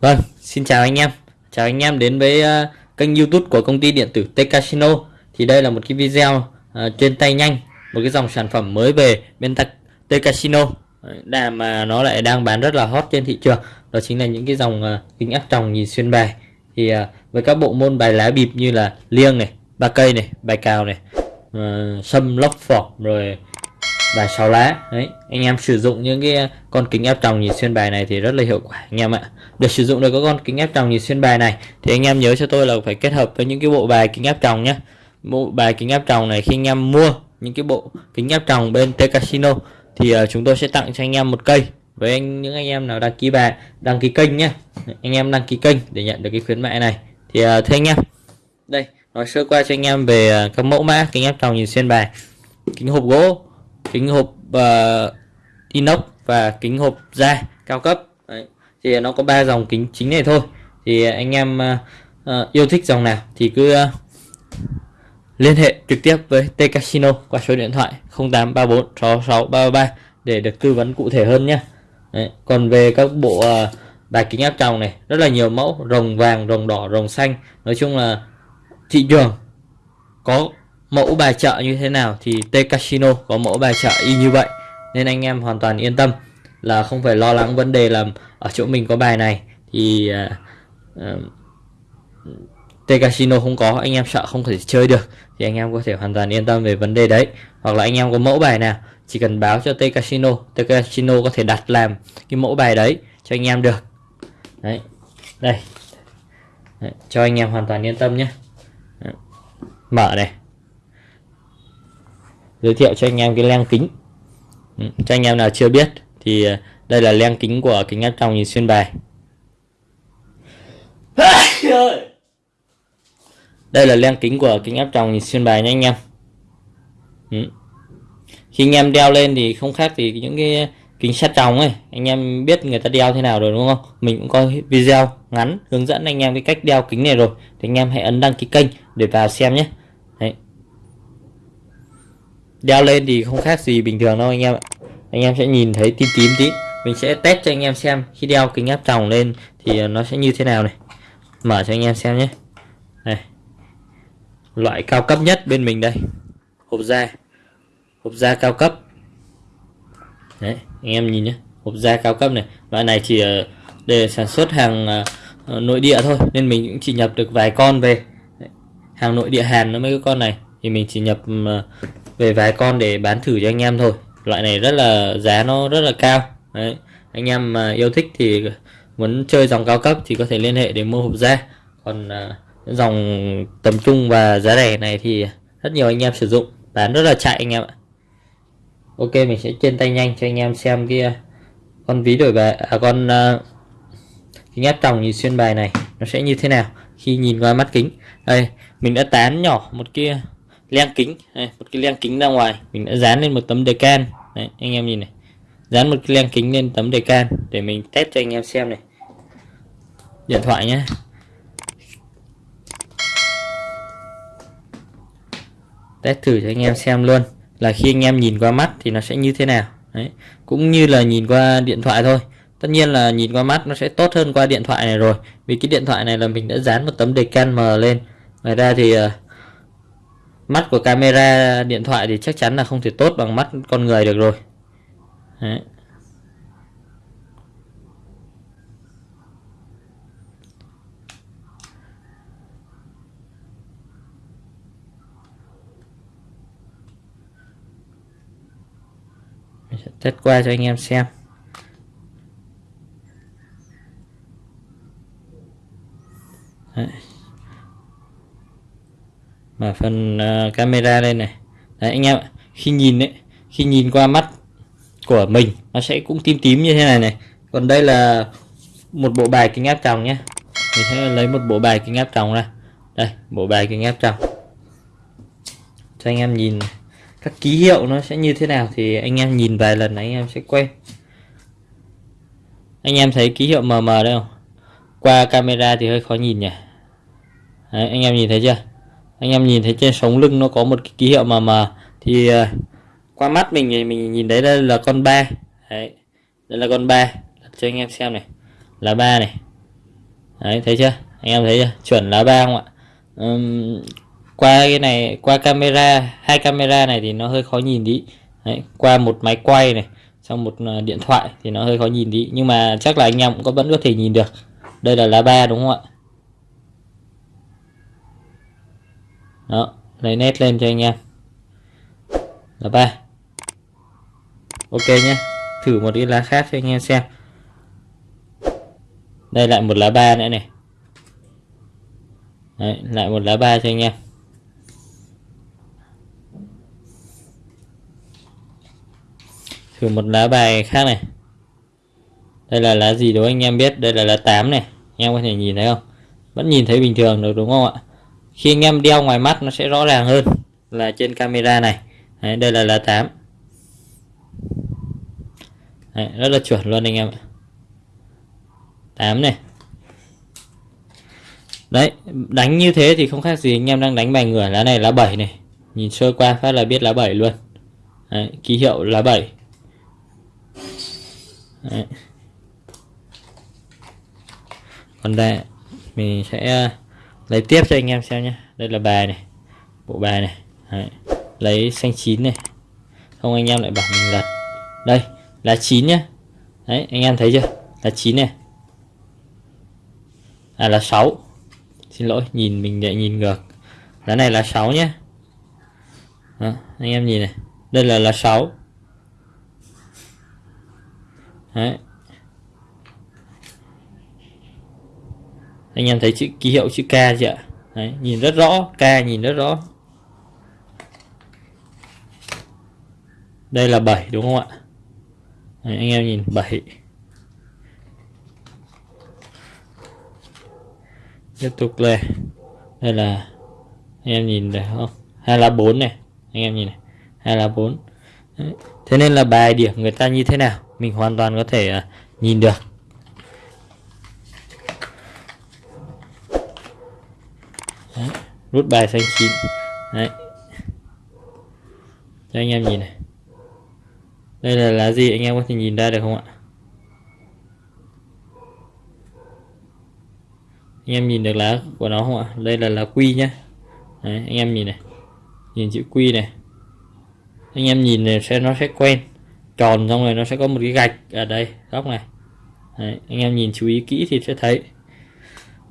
Vâng, xin chào anh em. Chào anh em đến với uh, kênh YouTube của công ty điện tử T Casino. Thì đây là một cái video uh, trên tay nhanh, một cái dòng sản phẩm mới về bên T Casino đà mà nó lại đang bán rất là hot trên thị trường. Đó chính là những cái dòng ờ, kính áp tròng nhìn xuyên bài. Thì ờ, với các bộ môn bài lá bịp như là liêng này, ba cây này, bài cào này, uh, sâm lốc phỏng rồi bài sáu lá đấy anh em sử dụng những cái con kính áp tròng nhìn xuyên bài này thì rất là hiệu quả anh em ạ để sử dụng được các con kính áp tròng nhìn xuyên bài này thì anh em nhớ cho tôi là phải kết hợp với những cái bộ bài kính áp tròng nhé bộ bài kính áp tròng này khi anh em mua những cái bộ kính áp tròng bên T Casino thì uh, chúng tôi sẽ tặng cho anh em một cây. Với anh những anh em nào đăng ký bài đăng ký kênh nhé anh em đăng ký kênh để nhận được cái khuyến mại này. Thì uh, thưa anh em. Đây nói sơ qua cho anh em về uh, các mẫu mã kính áp tròng nhìn xuyên bài. Kính hộp gỗ kính hộp uh, inox và kính hộp da cao cấp. Đấy. thì nó có ba dòng kính chính này thôi. Thì anh em uh, uh, yêu thích dòng nào thì cứ uh, liên hệ trực tiếp với T Casino qua số điện thoại 0834 6633 để được tư vấn cụ thể hơn nhé Đấy. còn về các bộ à, uh, bài kính áp tròng này rất là nhiều mẫu rồng vàng rồng đỏ rồng xanh nói chung là thị trường có mẫu bài chợ như thế nào thì T Casino có mẫu bài chợ y như vậy nên anh em hoàn toàn yên tâm là không phải lo lắng vấn đề là ở chỗ mình có bài này thì uh, uh, T Casino không có anh em sợ không thể chơi được thì anh em có thể hoàn toàn yên tâm về vấn đề đấy. Hoặc là anh em có mẫu bài nào chỉ cần báo cho T Casino T Casino có thể đặt làm cái mẫu bài đấy cho anh em được. Đấy đây. Đấy, cho anh em hoàn toàn yên tâm nhé. Mở này. Giới thiệu cho anh em cái len kính. Ừ, cho anh em nào chưa biết thì à, đây là len kính của kính áp tròng nhìn xuyên bài đây là len kính của kính áp tròng xuyên bài nha anh em. Ừ. khi anh em đeo lên thì không khác gì những cái kính sát tròng ấy. Anh em biết người ta đeo thế nào rồi đúng không? Mình cũng có video ngắn hướng dẫn anh em cái cách đeo kính này rồi. Thì anh em hãy ấn đăng ký kênh để vào xem nhé. Đấy. Đeo lên thì không khác gì bình thường đâu anh em ạ. Anh em sẽ nhìn thấy tím tím tí. Mình sẽ test cho anh em xem khi đeo kính áp tròng lên thì nó sẽ như thế nào này. Mở cho anh em xem nhé. Này loại cao cấp nhất bên mình đây. Hộp da. Hộp da cao cấp. Đấy anh em nhìn nhé hộp da cao cấp này. Loại này chỉ ờ, để sản xuất hàng ờ, ờ, nội địa thôi. Nên mình cũng chỉ nhập được vài con về. Hàng nội địa Hàn nó mấy cái con này. Thì mình chỉ nhập về vài con để bán thử cho anh em thôi. Loại này rất là giá nó rất là cao. Đấy. Anh em mà yêu thích thì muốn chơi dòng cao cấp thì có thể liên hệ để mua hộp da. Còn uh, dòng tầm trung và giá rẻ này thì rất nhiều anh em sử dụng. Bán rất là chạy anh em ạ. Ok mình sẽ trên tay nhanh cho anh em xem kia à, con ví đổi bài à con uh, kính áp tròng nhìn xuyên bài này nó sẽ như thế nào khi nhìn qua mắt kính. Đây mình đã tán nhỏ một kia len kính. Đây, một cái len kính ra ngoài. Mình đã dán lên một tấm đề can đấy, anh em nhìn này. Dán một cái len kính lên tấm đề can để mình test cho anh em xem này. Điện thoại nhé test thử cho anh em xem luôn. Là khi anh em nhìn qua mắt thì nó sẽ như thế nào. Đấy. Cũng như là nhìn qua điện thoại thôi. Tất nhiên là nhìn qua mắt nó sẽ tốt hơn qua điện thoại này rồi. Vì cái điện thoại này là mình đã dán một tấm đề can mờ lên. Ngoài ra thì uh, mắt của camera điện thoại thì chắc chắn là không thể tốt bằng mắt con người được rồi. Đấy. Test qua cho anh em xem. Đấy. Mà phần uh, camera đây này. Đấy anh em khi nhìn đấy khi nhìn qua mắt của mình nó sẽ cũng tím tím như thế này này. Còn đây là một bộ bài kính áp tròng nhé mình sẽ lấy một bộ bài kính áp tròng ra. Đây bộ bài kính áp tròng. Cho anh em nhìn các ký hiệu nó sẽ như thế nào thì anh em nhìn vài lần anh em sẽ quen. Anh em thấy ký hiệu mờ mờ đây không? Qua camera thì hơi khó nhìn nhỉ. Đấy, anh em nhìn thấy chưa? Anh em nhìn thấy trên sống lưng nó có một cái ký hiệu mờ mờ thì uh, qua mắt mình thì mình nhìn thấy đây là con ba. Đấy đây là con ba. Cho anh em xem này. Là ba này. Đấy thấy chưa? Anh em thấy chưa? Chuẩn là ba không ạ? Um, qua cái này qua camera hai camera này thì nó hơi khó nhìn đi đấy, qua một máy quay này trong một à, điện thoại thì nó hơi khó nhìn đi nhưng mà chắc là anh em cũng có vẫn có thể nhìn được. Đây là lá ba đúng không ạ? Đó lấy nét lên cho anh em. Là ba. Ok nhé thử một cái lá khác cho anh em xem. Đây lại một lá ba nữa này. Đấy, lại một lá ba cho anh em. Thử một lá bài khác này. Đây là lá gì đó anh em biết đây là lá 8 này. Anh em có thể nhìn thấy không? Vẫn nhìn thấy bình thường được đúng không ạ? Khi anh em đeo ngoài mắt nó sẽ rõ ràng hơn là trên camera này. Đấy, đây là lá 8 Đấy, rất là chuẩn luôn anh em ạ. 8 này. Đấy đánh như thế thì không khác gì anh em đang đánh bài ngửa lá này lá 7 này. Nhìn sơ qua phát là biết lá 7 luôn. Đấy, ký hiệu lá 7 đấy. còn đây mình sẽ à, lấy tiếp cho anh em xem nhé. Đây là bài này bộ bài này. Đấy. lấy xanh chín này. Không anh em lại bảo mình lật đây là chín nhá. Đấy anh em thấy chưa? Là chín này. À là 6 xin lỗi nhìn mình lại nhìn ngược. Lá này là 6 nhé Đó, anh em nhìn này. Đây là là 6 Đấy. anh em thấy chữ ký hiệu chữ K chưa Đấy, nhìn rất rõ K nhìn rất rõ. Đây là 7 đúng không ạ? Đấy, anh em nhìn 7 tiếp tục lên. Đây là anh em nhìn được không? Hai là bốn này anh em nhìn này. Hai là bốn. Thế nên là bài điểm người ta như thế nào? Mình hoàn toàn có thể à, nhìn được. Đấy. rút bài xanh chín. Đấy. cho anh em nhìn này. Đây là lá gì anh em có thể nhìn ra được không ạ? Anh em nhìn được lá của nó không ạ? Đây là lá quy nhá. Đấy, anh em nhìn này. Nhìn chữ quy này. Anh em nhìn này sẽ nó sẽ quen tròn xong rồi nó sẽ có một cái gạch ở đây góc này. Đấy, anh em nhìn chú ý kỹ thì sẽ thấy.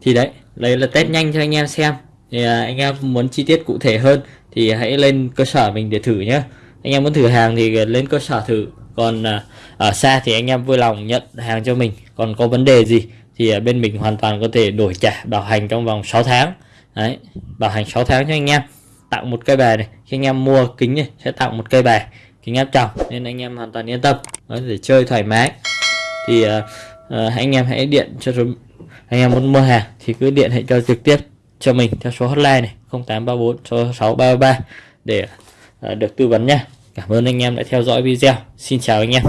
Thì đấy đây là test nhanh cho anh em xem. Thì à, anh em muốn chi tiết cụ thể hơn thì hãy lên cơ sở mình để thử nhé anh em muốn thử hàng thì lên cơ sở thử. Còn à, ở xa thì anh em vui lòng nhận hàng cho mình. Còn có vấn đề gì thì bên mình hoàn toàn có thể đổi trả bảo hành trong vòng 6 tháng. Đấy bảo hành 6 tháng cho anh em. Tặng một cây bài này. Khi anh em mua kính này sẽ tặng một cây bài kính áp tròng nên anh em hoàn toàn yên tâm. Có thể chơi thoải mái. Thì uh, uh, anh em hãy điện cho anh em muốn mua hàng thì cứ điện hãy cho trực tiếp cho mình theo số hotline này 0834 số 6333 để uh, được tư vấn nha. Cảm ơn anh em đã theo dõi video. Xin chào anh em.